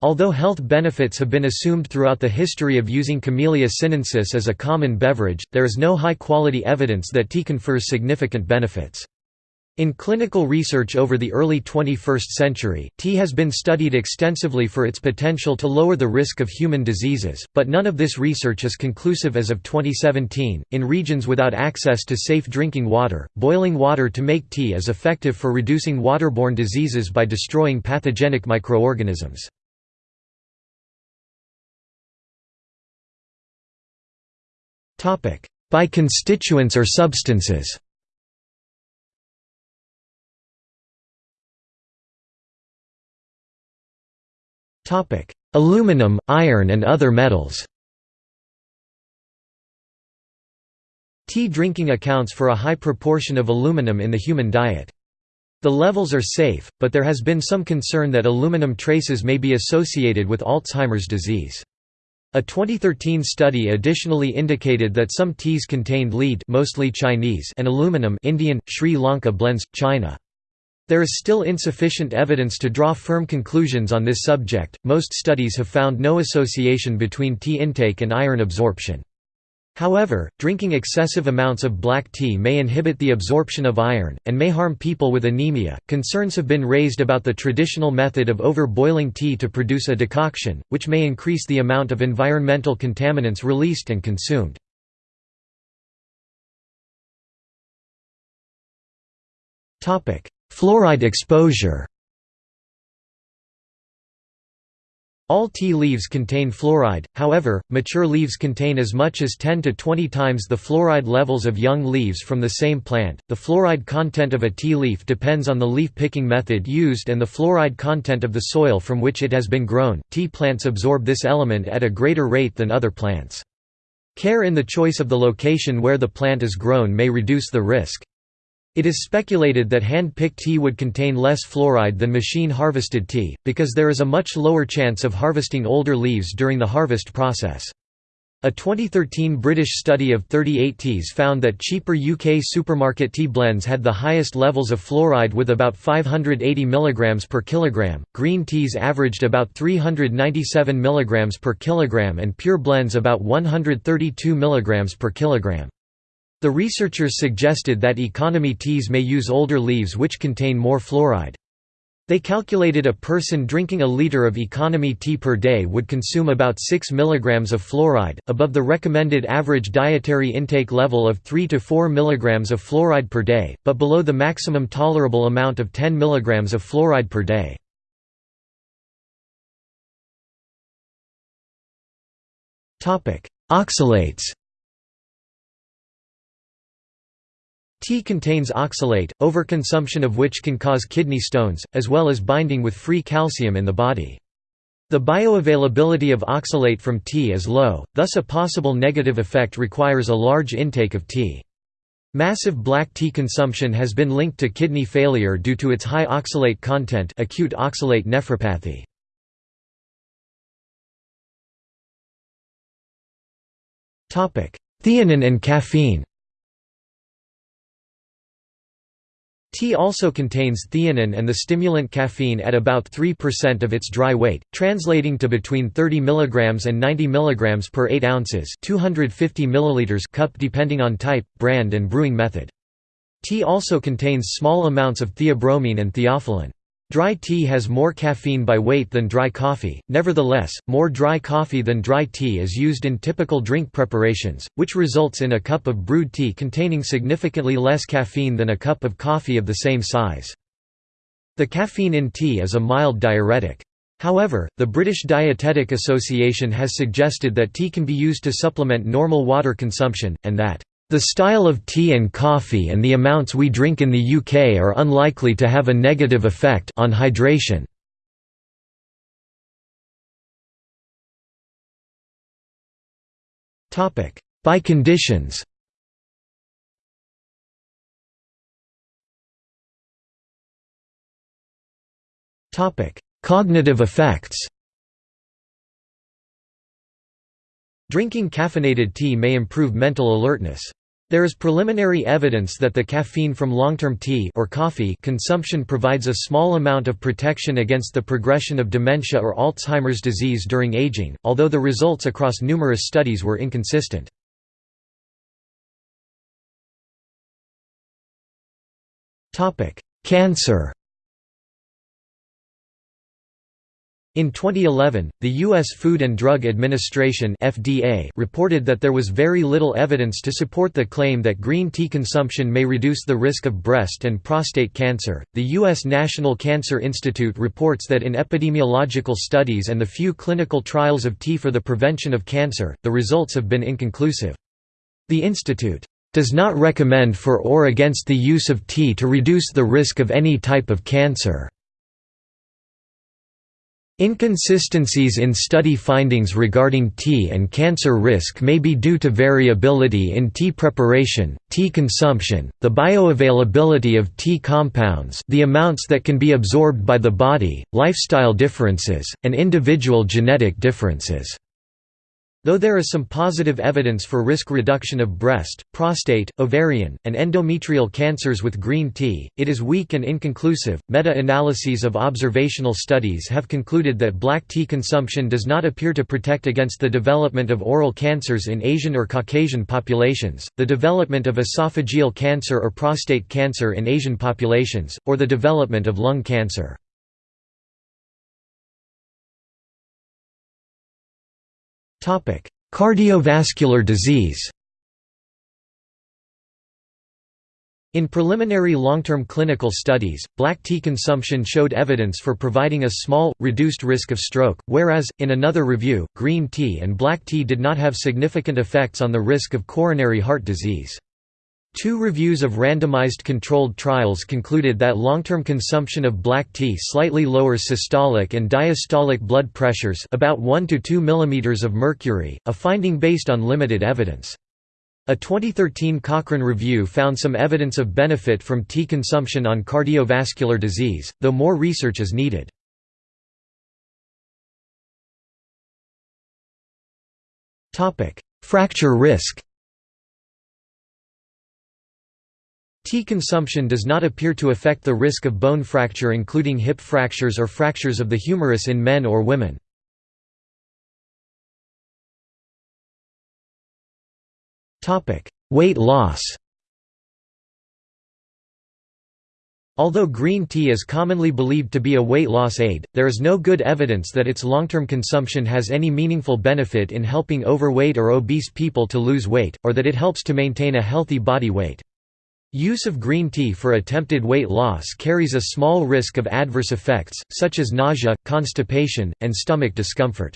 Although health benefits have been assumed throughout the history of using Camellia sinensis as a common beverage, there is no high-quality evidence that tea confers significant benefits. In clinical research over the early 21st century, tea has been studied extensively for its potential to lower the risk of human diseases, but none of this research is conclusive as of 2017. In regions without access to safe drinking water, boiling water to make tea is effective for reducing waterborne diseases by destroying pathogenic microorganisms. By constituents or substances Aluminum, iron and other metals Tea drinking accounts for a high proportion of aluminum in the human diet. The levels are safe, but there has been some concern that aluminum traces may be associated with Alzheimer's disease. A 2013 study additionally indicated that some teas contained lead mostly Chinese and aluminum Indian, Sri Lanka blends, China. There is still insufficient evidence to draw firm conclusions on this subject. Most studies have found no association between tea intake and iron absorption. However, drinking excessive amounts of black tea may inhibit the absorption of iron, and may harm people with anemia. Concerns have been raised about the traditional method of over boiling tea to produce a decoction, which may increase the amount of environmental contaminants released and consumed. Fluoride exposure All tea leaves contain fluoride, however, mature leaves contain as much as 10 to 20 times the fluoride levels of young leaves from the same plant. The fluoride content of a tea leaf depends on the leaf picking method used and the fluoride content of the soil from which it has been grown. Tea plants absorb this element at a greater rate than other plants. Care in the choice of the location where the plant is grown may reduce the risk. It is speculated that hand-picked tea would contain less fluoride than machine-harvested tea, because there is a much lower chance of harvesting older leaves during the harvest process. A 2013 British study of 38 teas found that cheaper UK supermarket tea blends had the highest levels of fluoride with about 580 mg per kilogram. Green teas averaged about 397 mg per kilogram and pure blends about 132 mg per kilogram. The researchers suggested that economy teas may use older leaves which contain more fluoride. They calculated a person drinking a liter of economy tea per day would consume about 6 mg of fluoride, above the recommended average dietary intake level of 3 to 4 mg of fluoride per day, but below the maximum tolerable amount of 10 mg of fluoride per day. Oxalates Tea contains oxalate, overconsumption of which can cause kidney stones, as well as binding with free calcium in the body. The bioavailability of oxalate from tea is low, thus a possible negative effect requires a large intake of tea. Massive black tea consumption has been linked to kidney failure due to its high oxalate content acute oxalate nephropathy. Theanine and caffeine Tea also contains theanine and the stimulant caffeine at about 3% of its dry weight, translating to between 30 mg and 90 mg per 8 ounces 250 milliliters cup depending on type, brand and brewing method. Tea also contains small amounts of theobromine and theophylline. Dry tea has more caffeine by weight than dry coffee, nevertheless, more dry coffee than dry tea is used in typical drink preparations, which results in a cup of brewed tea containing significantly less caffeine than a cup of coffee of the same size. The caffeine in tea is a mild diuretic. However, the British Dietetic Association has suggested that tea can be used to supplement normal water consumption, and that the style of tea and coffee and the amounts we drink in the UK are unlikely to have a negative effect on hydration. By conditions Cognitive effects Drinking caffeinated tea may improve mental alertness. There is preliminary evidence that the caffeine from long-term tea or coffee consumption provides a small amount of protection against the progression of dementia or Alzheimer's disease during aging, although the results across numerous studies were inconsistent. Cancer In 2011, the U.S. Food and Drug Administration (FDA) reported that there was very little evidence to support the claim that green tea consumption may reduce the risk of breast and prostate cancer. The U.S. National Cancer Institute reports that in epidemiological studies and the few clinical trials of tea for the prevention of cancer, the results have been inconclusive. The institute does not recommend for or against the use of tea to reduce the risk of any type of cancer. Inconsistencies in study findings regarding tea and cancer risk may be due to variability in tea preparation, tea consumption, the bioavailability of tea compounds the amounts that can be absorbed by the body, lifestyle differences, and individual genetic differences. Though there is some positive evidence for risk reduction of breast, prostate, ovarian, and endometrial cancers with green tea, it is weak and inconclusive. Meta analyses of observational studies have concluded that black tea consumption does not appear to protect against the development of oral cancers in Asian or Caucasian populations, the development of esophageal cancer or prostate cancer in Asian populations, or the development of lung cancer. Cardiovascular disease In preliminary long-term clinical studies, black tea consumption showed evidence for providing a small, reduced risk of stroke, whereas, in another review, green tea and black tea did not have significant effects on the risk of coronary heart disease. Two reviews of randomized controlled trials concluded that long-term consumption of black tea slightly lowers systolic and diastolic blood pressures about 1 to 2 mm of mercury, a finding based on limited evidence. A 2013 Cochrane review found some evidence of benefit from tea consumption on cardiovascular disease, though more research is needed. Fracture risk Tea consumption does not appear to affect the risk of bone fracture including hip fractures or fractures of the humerus in men or women. Weight loss Although green tea is commonly believed to be a weight loss aid, there is no good evidence that its long-term consumption has any meaningful benefit in helping overweight or obese people to lose weight, or that it helps to maintain a healthy body weight. Use of green tea for attempted weight loss carries a small risk of adverse effects, such as nausea, constipation, and stomach discomfort.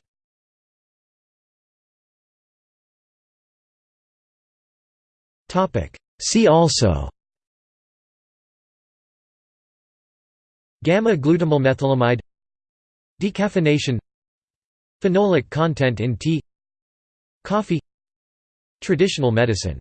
See also Gamma-glutamylmethylamide Decaffeination Phenolic content in tea Coffee Traditional medicine